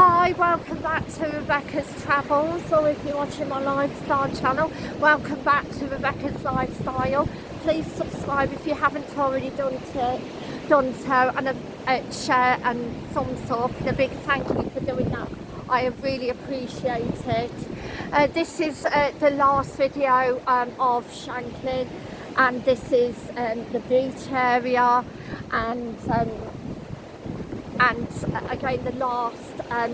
Hi, welcome back to Rebecca's Travels, or if you're watching my lifestyle channel, welcome back to Rebecca's Lifestyle. Please subscribe if you haven't already done so, done so and uh, share and thumbs up. And a big thank you for doing that. I really appreciate it. Uh, this is uh, the last video um, of Shanklin, and this is um, the beach area, and um, and uh, again the last um,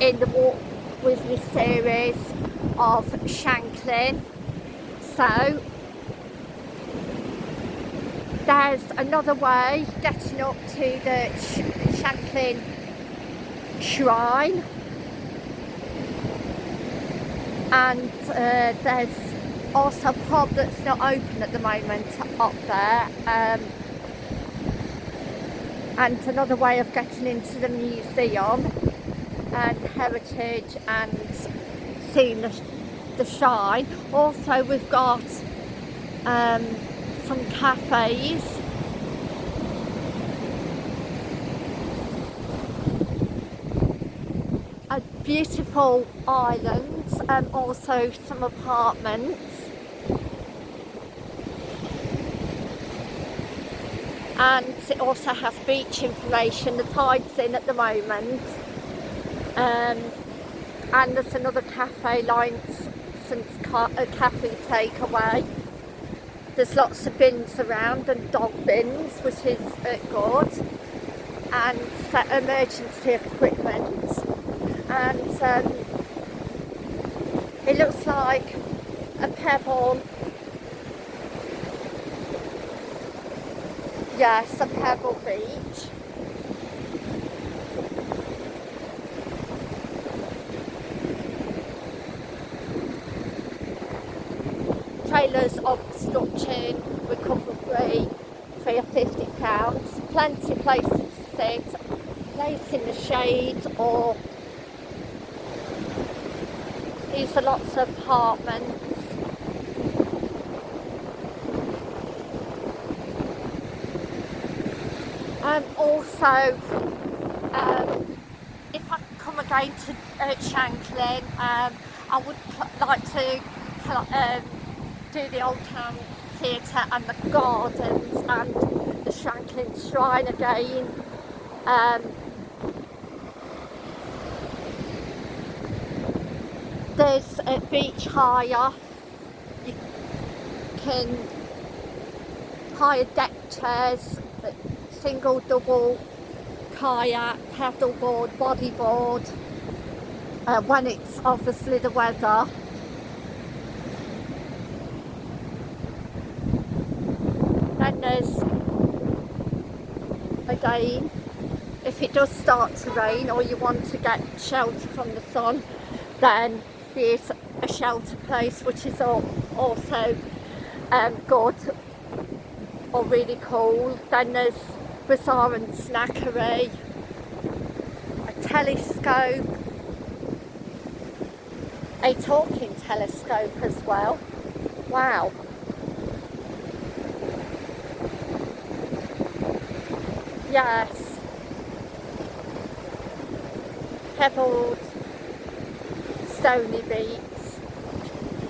in the Walk With Me series of Shanklin. So there's another way getting up to the Sh Shanklin Chine and uh, there's also a pub that's not open at the moment up there um, and another way of getting into the museum and heritage and seeing the, the chine. Also we've got um, some cafes a beautiful island and also some apartments and it also has beach information the tide's in at the moment. Um, and there's another cafe line since a cafe takeaway. There's lots of bins around and dog bins which is uh, good. And emergency equipment. And um, it looks like a pebble yes a pebble beach trailers obstruction recovery for your 50 pounds. Plenty of places to sit. Place in the shade or these are lots of apartments and also um, if I come again to uh, Shanklin um, I would like to um, do the Old Town Theatre and the gardens and the Shanklin Chine again. Um, there's a beach hire. You can hire deck chairs, single, double, kayak, paddleboard, bodyboard, uh, when it's obviously the weather. Then there's again if it does start to rain or you want to get shelter from the sun then there's a shelter place which is also um, good or really cool then there's bazaar and snackery a telescope a talking telescope as well wow Yes. Pebbled, stony beach.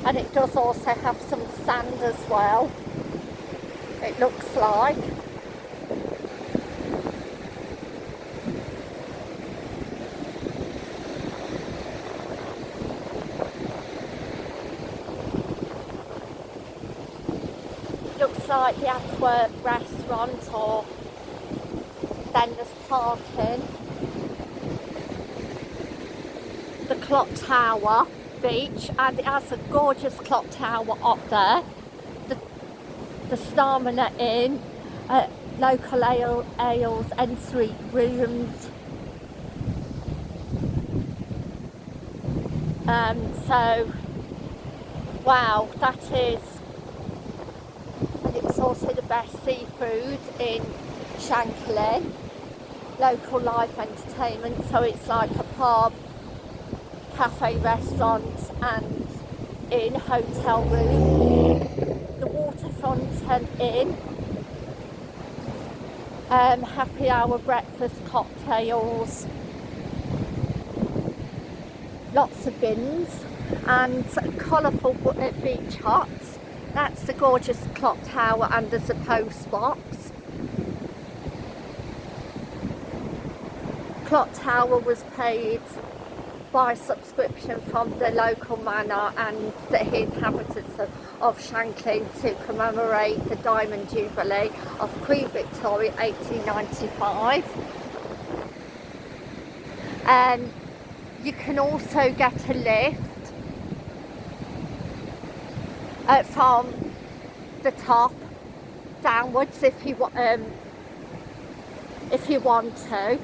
And it does also have some sand as well. It looks like. looks like the Antwerp restaurant or then there's parking. The clock tower beach and it has a gorgeous clock tower up there. The, the Inn, uh, local ale, ales, and sweet rooms. Um, so, wow, that is, also the best seafood in Shanklin local life entertainment. So it's like a pub cafe restaurant and in hotel room. The waterfront and inn um, happy hour breakfast cocktails lots of bins and colourful beach huts. That's the gorgeous clock tower and a post box. Clock tower was paid by subscription from the local manor and the inhabitants of, of Shanklin to commemorate the Diamond Jubilee of Queen Victoria 1895. And um, you can also get a lift uh, from the top downwards if you um, if you want to.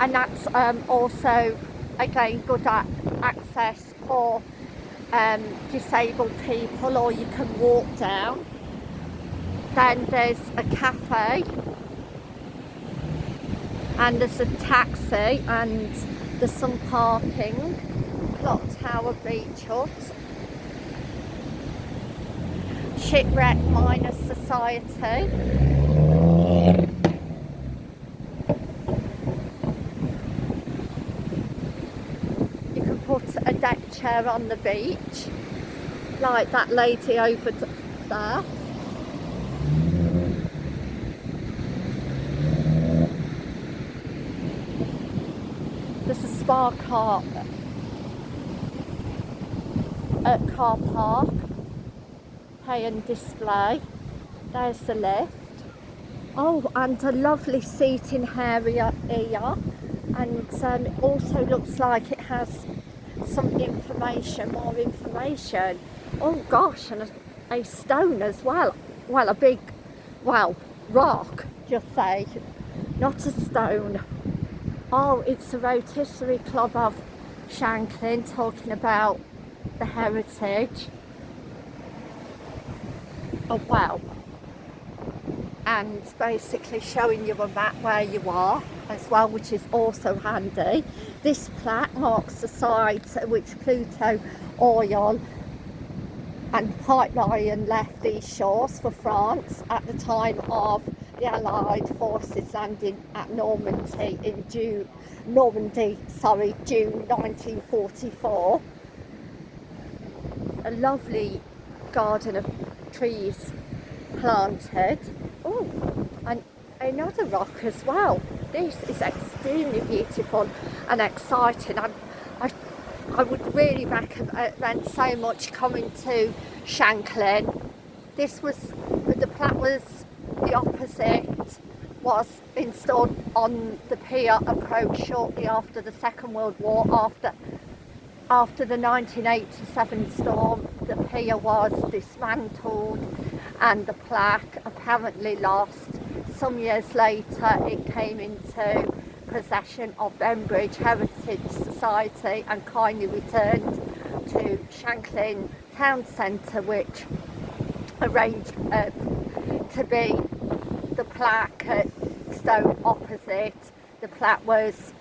And that's um, also again good at access for um, disabled people or you can walk down. Then there's a cafe. And there's a taxi and there's some parking. Clock tower beach hut shipwreck mariners society. You can put a deck chair on the beach like that lady over there. There's a spa car at car park pay and display there's the lift oh and a lovely seating area here and um, it also looks like it has some information, more information. Oh gosh, and a, a stone as well. Well, a big, well, rock, just say, not a stone. Oh, it's the Rotisserie Club of Shanklin talking about the heritage. Oh wow. And basically showing you a map where you are as well, which is also handy. This plaque marks the site at which Pluto oil and pipeline left these shores for France at the time of the Allied forces landing at Normandy in June, Normandy, sorry, June 1944. A lovely garden of trees planted. Oh, and another rock as well. This is extremely beautiful and exciting. I, I, I would really recommend so much coming to Shanklin. This was, the plaque was the opposite, was installed on the pier approach shortly after the Second World War, after after the 1987 storm, the pier was dismantled and the plaque apparently lost some years later it came into possession of Bembridge Heritage Society and kindly returned to Shanklin Town Centre which arranged uh, to be the plaque at Stone opposite. The plaque was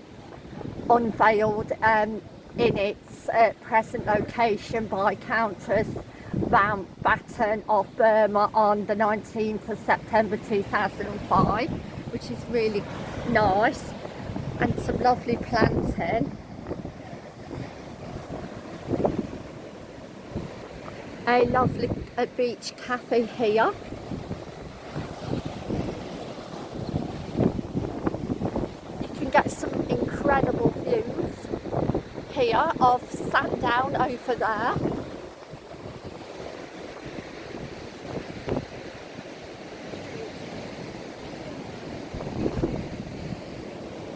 unveiled um, in its uh, present location by Countess Mountbatten of Burma on the 19th of September 2005 which is really nice and some lovely planting a lovely a beach cafe here you can get some incredible views here of Sandown over there.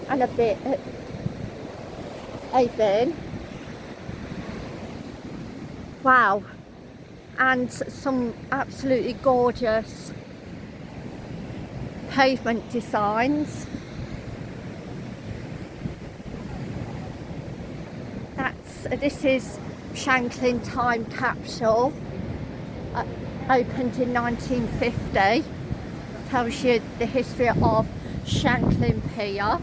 And a bit open wow. And some absolutely gorgeous pavement designs that's this is Shanklin time capsule uh, opened in 1950 tells you the history of Shanklin Pier.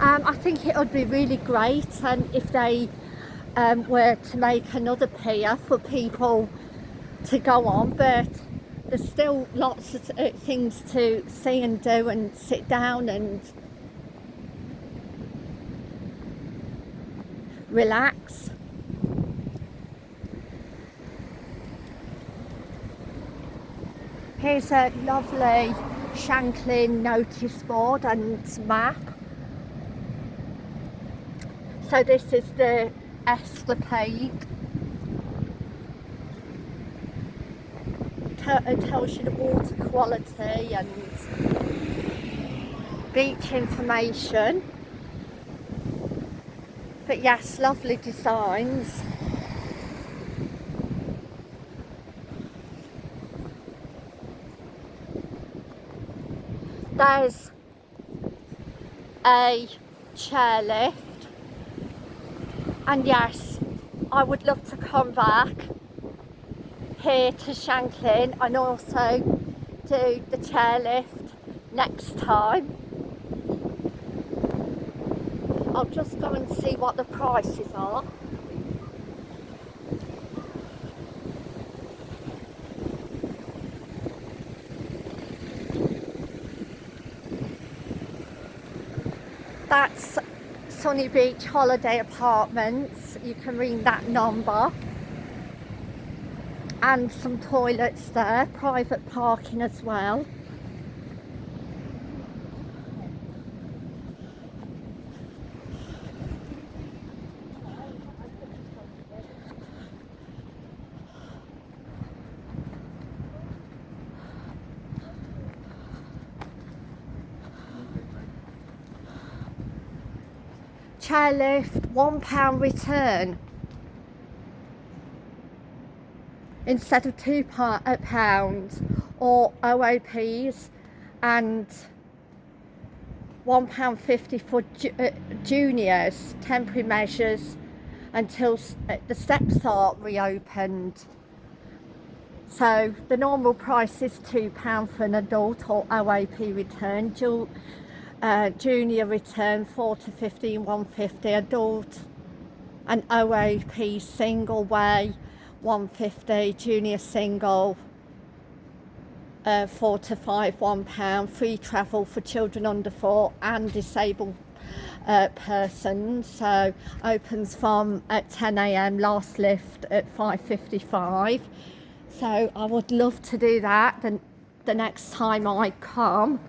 Um, I think it would be really great um, if they um, were to make another pier for people to go on but there's still lots of uh, things to see and do and sit down and relax. Here's a lovely Shanklin notice board and map. So this is the escapade. It tells you the water quality and beach information. But yes, lovely designs. There's a chairlift and yes I would love to come back here to Shanklin and also do the chairlift next time I'll just go and see what the prices are that's Sunny Beach Holiday Apartments. You can ring that number. And some toilets there, private parking as well. Chairlift one pound return. Instead of two uh, pounds or OAPs and one pound fifty for ju uh, juniors temporary measures until uh, the steps are reopened. So the normal price is two pound for an adult or OAP return uh, junior return 4 to 15 150 adult and OAP single way 150 junior single uh, 4 to 5 1 pound free travel for children under 4 and disabled uh, persons. So opens from at 10am last lift at 5.55 so I would love to do that the, the next time I come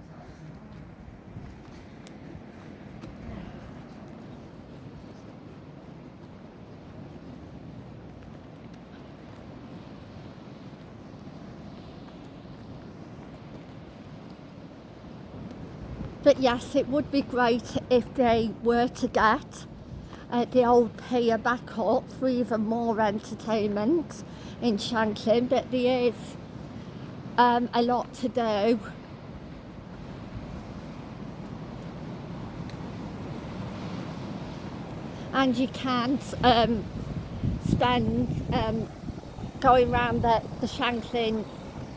but yes it would be great if they were to get uh, the old pier back up for even more entertainment in Shanklin. But there is um, a lot to do. And you can't um, spend um, going around the, the Shanklin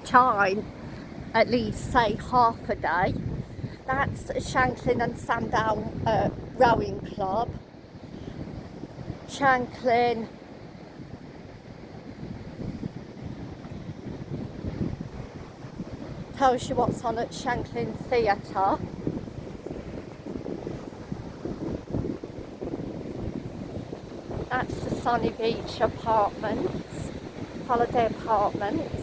Chine at least say half a day that's Shanklin and Sandown uh, Rowing Club. Shanklin tells you what's on at Shanklin Theatre. That's the Sunny Beach Apartments, Holiday Apartments.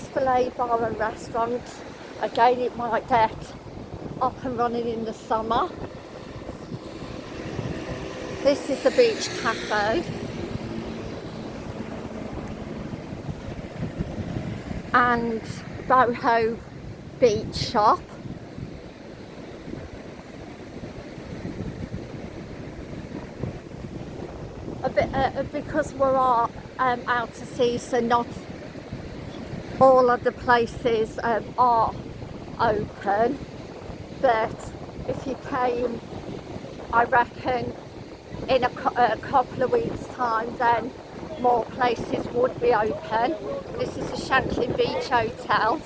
Esplanade Bar and Restaurant. Again, it might get up and running in the summer. This is the Beach Cafe. And Boho Beach Shop. A bit, uh, because we're all, um, out to sea, so not all of the places um, are open but if you came I reckon in a, a, couple of weeks time then more places would be open. This is the Shanklin Beach Hotel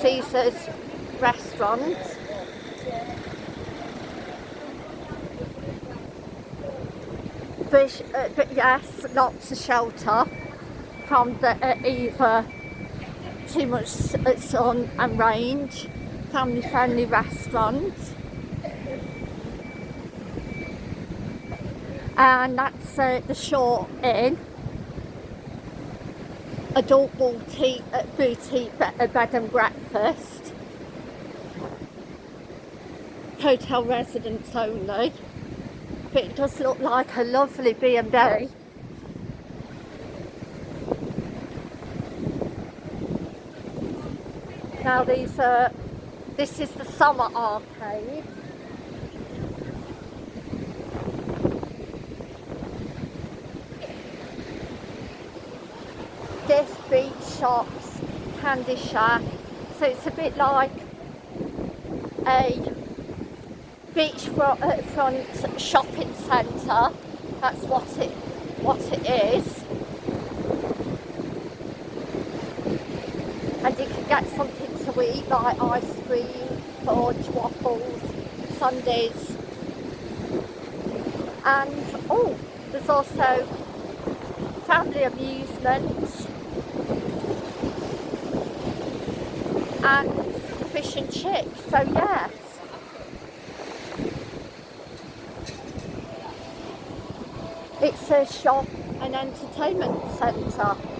Caesar's restaurant. But, uh, but yes lots of shelter from the uh, either too much sun and rain family friendly restaurant. And that's uh, the Short Inn. Adult boutique, uh, boutique bed and breakfast. Hotel residents only. But it does look like a lovely B&B. Now these are, this is the summer arcade. This beach shops, candy shack. So it's a bit like a beachfront uh, shopping centre. That's what it what it is. And you can get something eat like ice cream, fudge, waffles, sundaes. And oh, there's also family amusements and fish and chips. So yes. It's a shop and entertainment centre.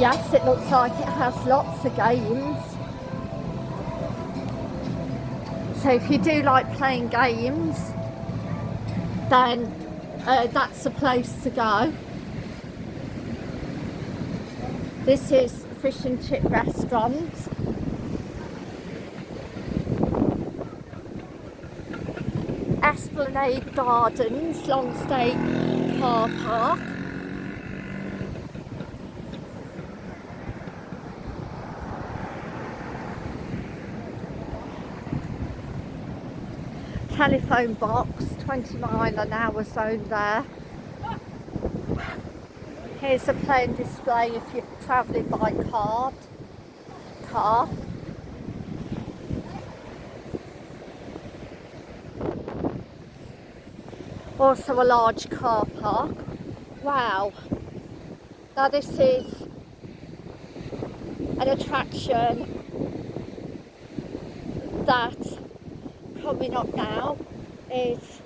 Yes, it looks like it has lots of games. So if you do like playing games, then uh, that's the place to go. This is Fish and Chip Restaurant. Esplanade Gardens, Longstay Car Park. Telephone box, 20 mile an hour zone there. Here's a plane display if you're travelling by car. car. Also a large car park. Wow. Now this is an attraction that coming up now is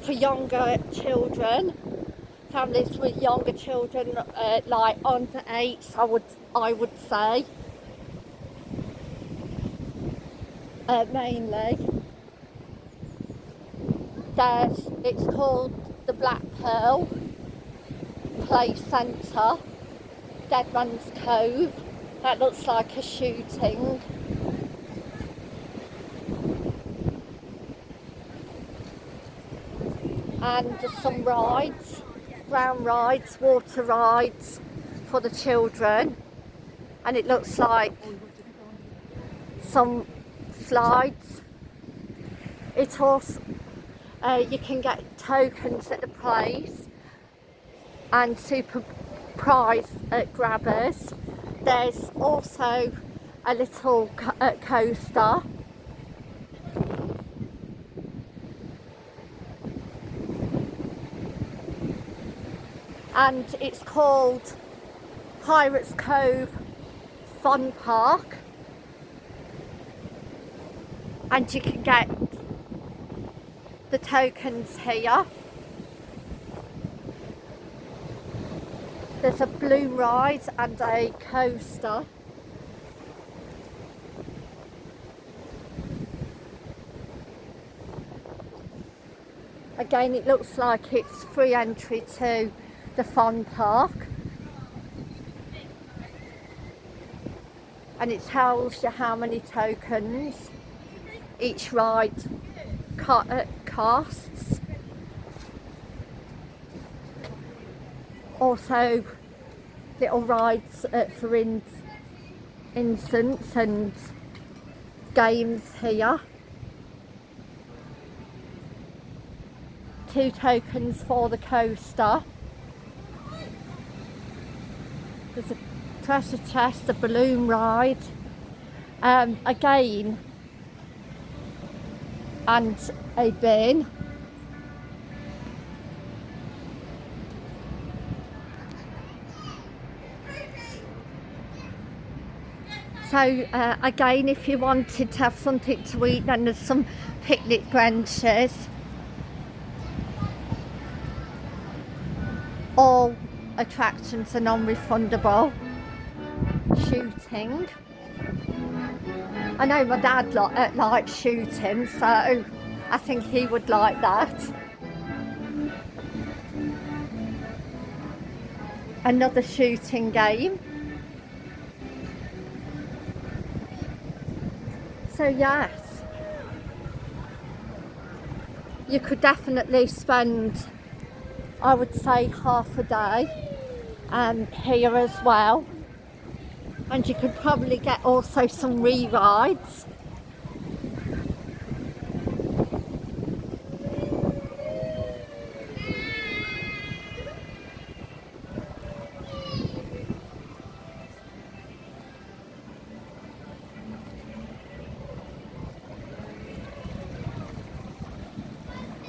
for younger children, families with younger children, uh, like under eight, I would I would say, uh, mainly. There's it's called the Black Pearl Play Centre, Deadman's Cove. That looks like a shooting. And some rides, brown rides, water rides for the children and it looks like some slides. It also, uh, you can get tokens at the place and super prize uh, grabbers. There's also a little co uh, coaster and it's called Pirates Cove Fun Park. And you can get the tokens here. There's a balloon ride and a coaster. Again it looks like it's free entry to the fun park. And it tells you how many tokens each ride uh, costs also little rides uh, for in instance and games here. Two tokens for the coaster pressure test, the balloon ride. Um, again, and a bin. So uh, again, if you wanted to have something to eat, then there's some picnic benches. All attractions are non-refundable. Shooting. I know my dad li uh, likes shooting, so I think he would like that. Another shooting game. So yes, you could definitely spend, I would say, half a day um, here as well. And you could probably get also some re-rides.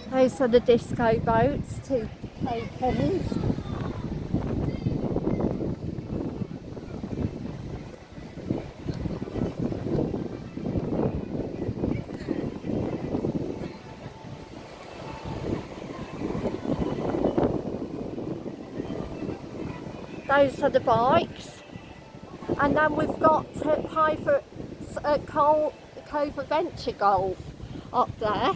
Those are the disco boats, two tokens. Those are the bikes. And then we've got uh, Private uh, Cove Adventure Golf up there.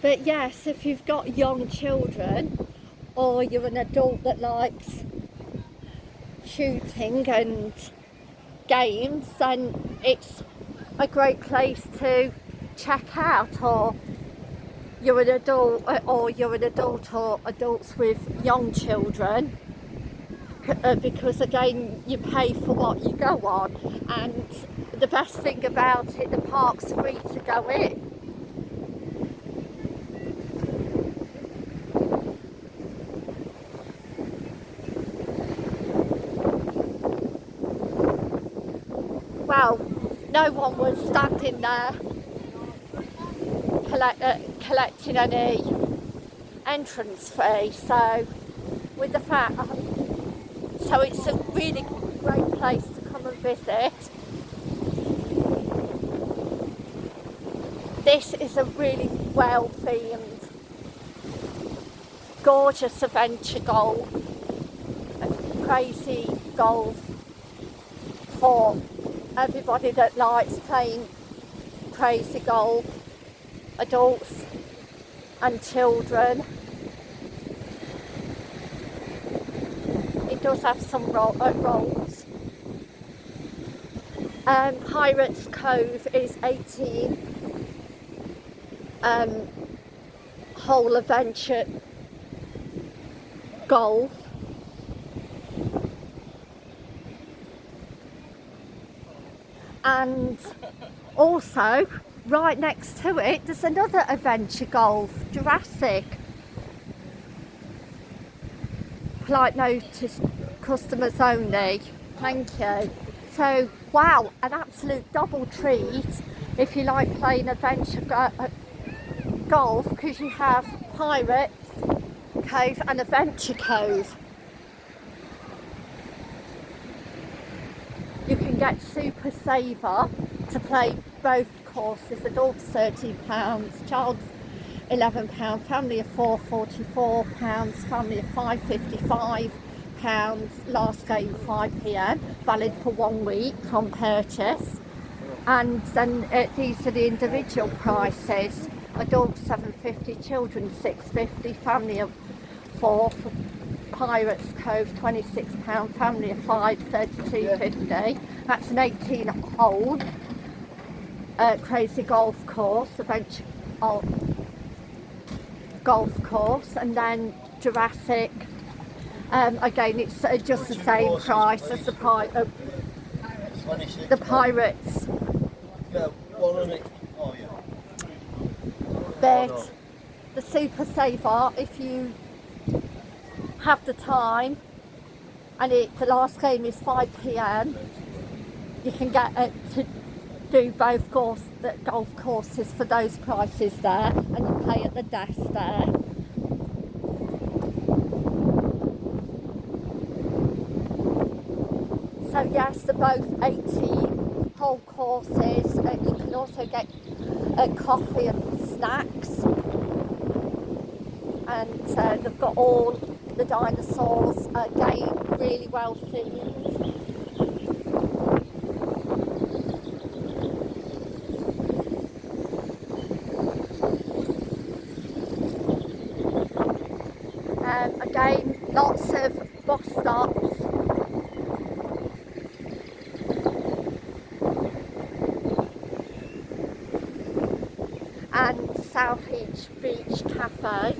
But yes, if you've got young children or you're an adult that likes shooting and games, then it's a great place to check out or you're an adult uh, or you're an adult or adults with young children uh, because again you pay for what you go on and the best thing about it the park's free to go in. Well, no one was standing there collect, uh, collecting any entrance fee. So, with the fact, uh, so it's a really great place to come and visit. This is a really well themed, gorgeous adventure golf, crazy golf for everybody that likes playing crazy golf, adults and children. It does have some ro uh, rolls. Um, Pirates Cove is 18 um, whole adventure golf and also right next to it there's another adventure golf Jurassic. Polite notice customers only. Thank you. So wow an absolute double treat if you like playing adventure go uh, golf because you have Pirates Cove and Adventure Cove. You can get Super Saver to play both courses, adults £13, child's £11, family of four £44, family of five £55, last game 5pm, valid for one week from purchase. And then uh, these are the individual prices, adults 750, children 650, family of four Pirates Cove, £26, family of five, £32.50. That's an 18 hole uh, crazy golf course, adventure oh, golf course, and then Jurassic. Um, again, it's uh, just the same price as the, pi uh, the Pirates. But the Super Saver, if you have the time and it, the last game is 5pm you can get it to do both course, golf courses for those prices there and you pay at the desk there. So yes, they're both 80 whole courses. You can also get a coffee and snacks. And uh, they've got all the dinosaurs, uh, again, really well themed. Again, lots of bus stops and South Beach Beach Cafe.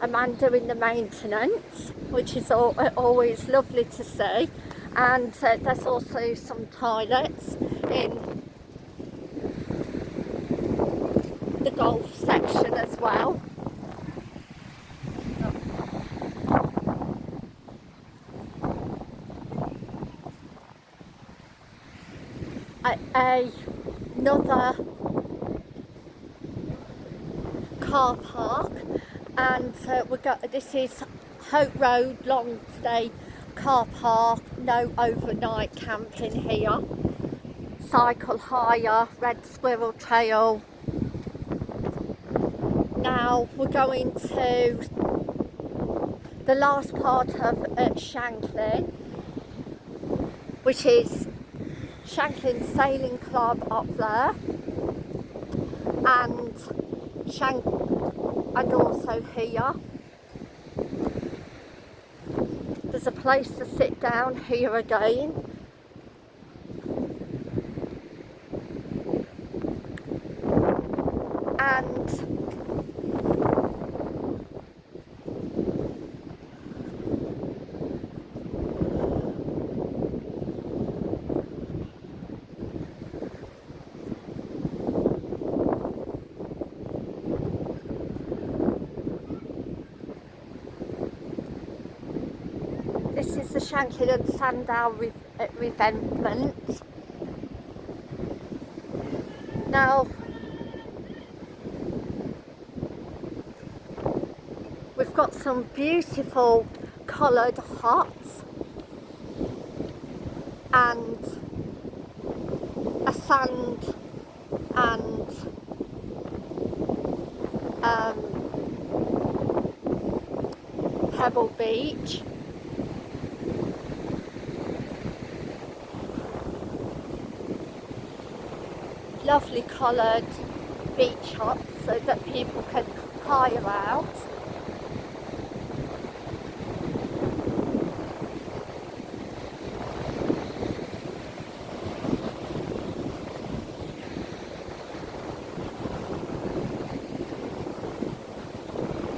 A man doing the maintenance, which is always lovely to see. And uh, there's also some toilets in the golf section as well. A, a another car park. And uh, we got this is Hope Road long stay car park. No overnight camping here. Cycle hire red squirrel trail. Now we're going to the last part of uh, which is Shanklin Sailing Club up there. And Shank and also here. There's a place to sit down here again Shanklin and Sandown re uh. Now, we've got some beautiful coloured huts and a sand and um, Pebble Beach lovely coloured beach huts so that people can hire out.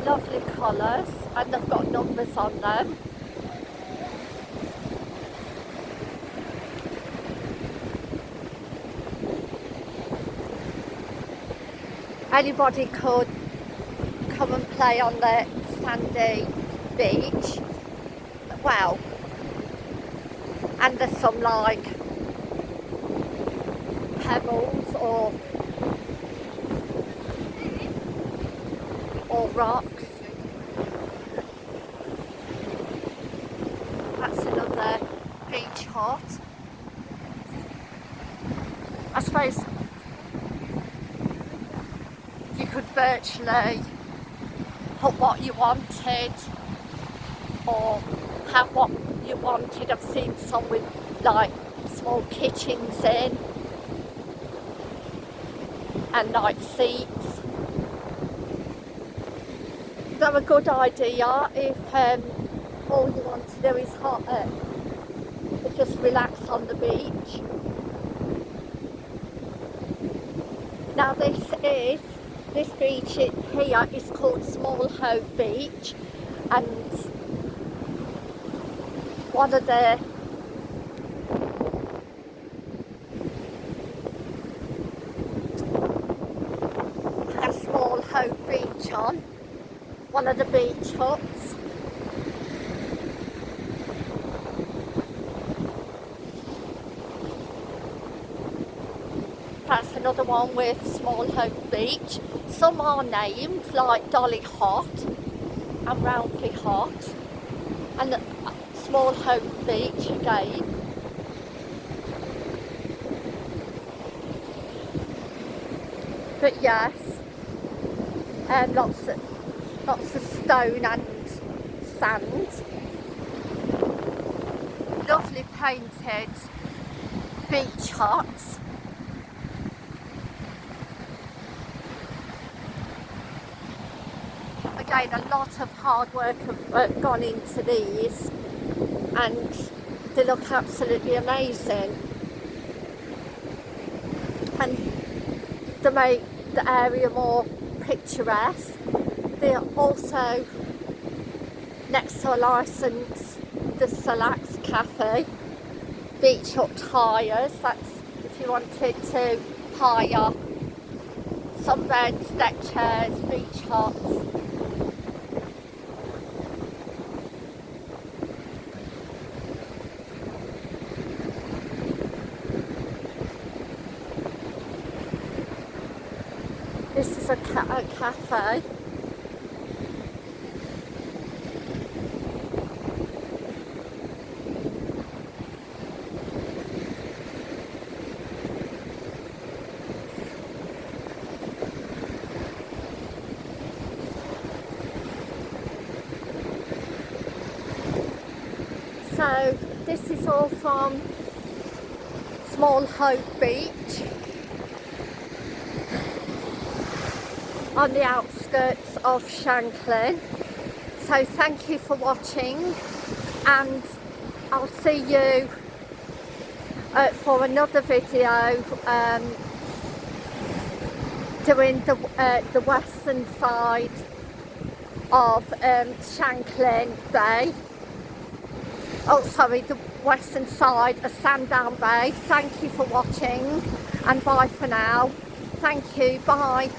Lovely colours and they've got numbers on them. Anybody could come and play on the sandy beach. Well and there's some like pebbles or or rocks that's another beach hut I suppose virtually put what you wanted or have what you wanted. I've seen some with like small kitchens in and like seats. They're a good idea if um, all you want to do is hot, uh, just relax on the beach. Now this is this beach here is called Small Hope Beach. And one of the a Small Hope Beach on one of the beach huts. That's another one with Small Hope Beach some are named like Dolly Hot and Ralphie Hot and Small Hope Beach again. But yes, um, lots of lots of stone and sand. Lovely painted beach huts. A lot of hard work have uh, gone into these and they look absolutely amazing. And they make the area more picturesque. They are also next to a licence, the Salax Cafe, beach hut hires, that's if you wanted to hire some beds, deck chairs, beach huts. This is a, ca a cafe. So this is all from Small Hope Beach on the outskirts of Shanklin. So thank you for watching and I'll see you uh, for another video um, doing the, uh, the western side of um, Shanklin Bay. Oh sorry the western side of Sandown Bay. Thank you for watching and bye for now. Thank you bye